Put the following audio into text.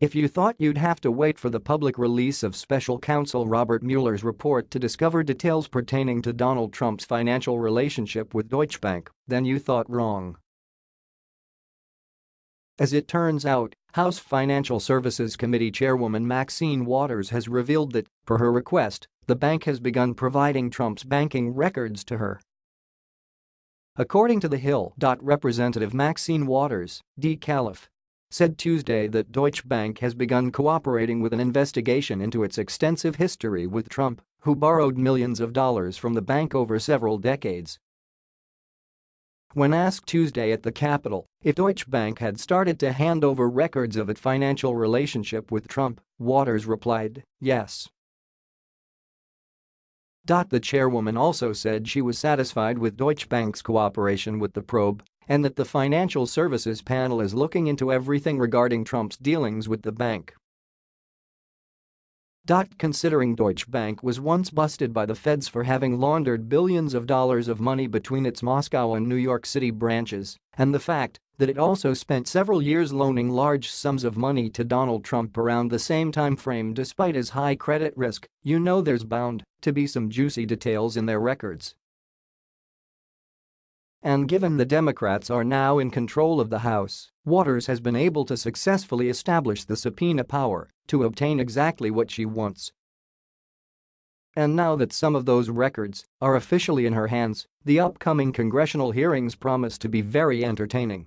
If you thought you'd have to wait for the public release of special counsel Robert Mueller's report to discover details pertaining to Donald Trump's financial relationship with Deutsche Bank, then you thought wrong. As it turns out, House Financial Services Committee Chairwoman Maxine Waters has revealed that, per her request, the bank has begun providing Trump's banking records to her. According to The Hill. Representative Maxine Waters, D. Calif, said Tuesday that Deutsche Bank has begun cooperating with an investigation into its extensive history with Trump, who borrowed millions of dollars from the bank over several decades. When asked Tuesday at the Capitol if Deutsche Bank had started to hand over records of its financial relationship with Trump, Waters replied, yes. Dot the chairwoman also said she was satisfied with Deutsche Bank's cooperation with the probe and that the financial services panel is looking into everything regarding Trump's dealings with the bank. Dot considering Deutsche Bank was once busted by the feds for having laundered billions of dollars of money between its Moscow and New York City branches, and the fact that it also spent several years loaning large sums of money to Donald Trump around the same time frame despite his high credit risk, you know there's bound to be some juicy details in their records. And given the Democrats are now in control of the House, Waters has been able to successfully establish the subpoena power to obtain exactly what she wants. And now that some of those records are officially in her hands, the upcoming congressional hearings promise to be very entertaining.